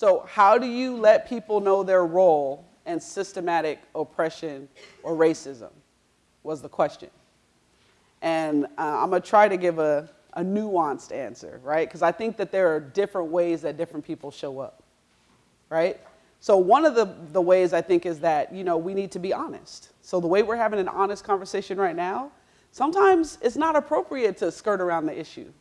So, how do you let people know their role in systematic oppression or racism? Was the question. And uh, I'm going to try to give a, a nuanced answer, right? Because I think that there are different ways that different people show up, right? So one of the, the ways I think is that, you know, we need to be honest. So the way we're having an honest conversation right now, sometimes it's not appropriate to skirt around the issue.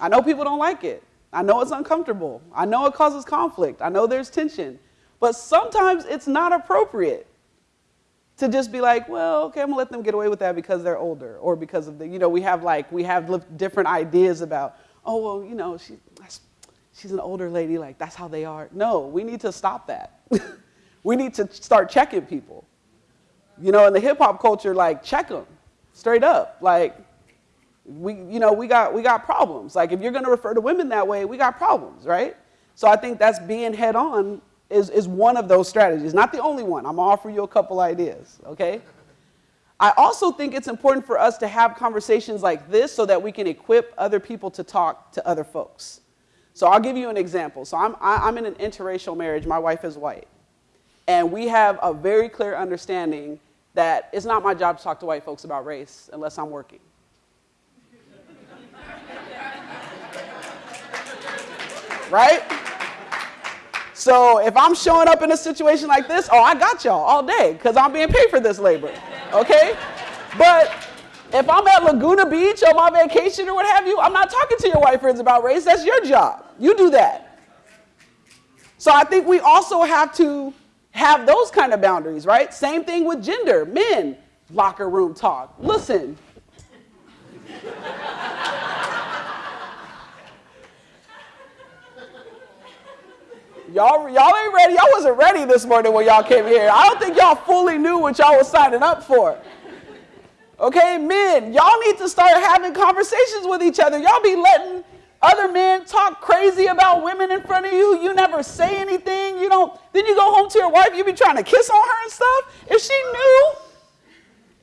I know people don't like it. I know it's uncomfortable. I know it causes conflict. I know there's tension. But sometimes it's not appropriate to just be like, well, okay, I'm gonna let them get away with that because they're older or because of the, you know, we have like, we have different ideas about, oh, well, you know, she, she's an older lady, like that's how they are. No, we need to stop that. we need to start checking people. You know, in the hip hop culture, like check them straight up. Like, we, you know, we got, we got problems. Like if you're gonna refer to women that way, we got problems, right? So I think that's being head on is, is one of those strategies. Not the only one. I'm gonna offer you a couple ideas, okay? I also think it's important for us to have conversations like this so that we can equip other people to talk to other folks. So I'll give you an example. So I'm, I, am i am in an interracial marriage. My wife is white. And we have a very clear understanding that it's not my job to talk to white folks about race unless I'm working. Right? So if I'm showing up in a situation like this, oh, I got y'all all day because I'm being paid for this labor, okay? But if I'm at Laguna Beach on my vacation or what have you, I'm not talking to your white friends about race. That's your job. You do that. So I think we also have to have those kind of boundaries, right? Same thing with gender. Men, locker room talk. Listen. Y'all, y'all ain't ready. Y'all wasn't ready this morning when y'all came here. I don't think y'all fully knew what y'all was signing up for. Okay, men, y'all need to start having conversations with each other. Y'all be letting other men talk crazy about women in front of you. You never say anything. You don't. Then you go home to your wife. You be trying to kiss on her and stuff. If she knew,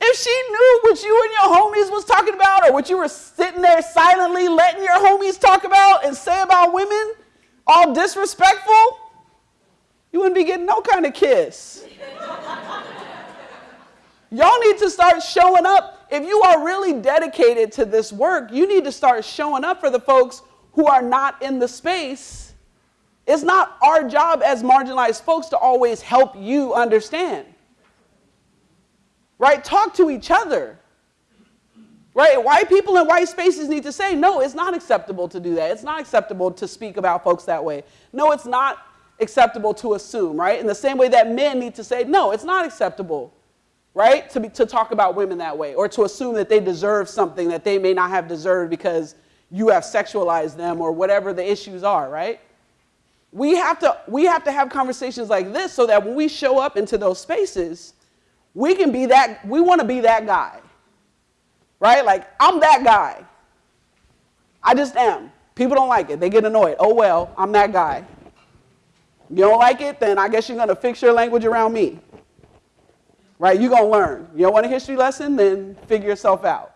if she knew what you and your homies was talking about, or what you were sitting there silently letting your homies talk about and say about women, all disrespectful, be getting no kind of kiss. Y'all need to start showing up. If you are really dedicated to this work, you need to start showing up for the folks who are not in the space. It's not our job as marginalized folks to always help you understand. Right? Talk to each other. Right? White people in white spaces need to say, no, it's not acceptable to do that. It's not acceptable to speak about folks that way. No, it's not acceptable to assume, right? In the same way that men need to say, no, it's not acceptable, right? To, be, to talk about women that way or to assume that they deserve something that they may not have deserved because you have sexualized them or whatever the issues are, right? We have to, we have, to have conversations like this so that when we show up into those spaces, we can be that, we want to be that guy right? Like, I'm that guy. I just am. People don't like it. They get annoyed. Oh, well, I'm that guy. You don't like it? Then I guess you're going to fix your language around me. Right? You're going to learn. You don't want a history lesson? Then figure yourself out.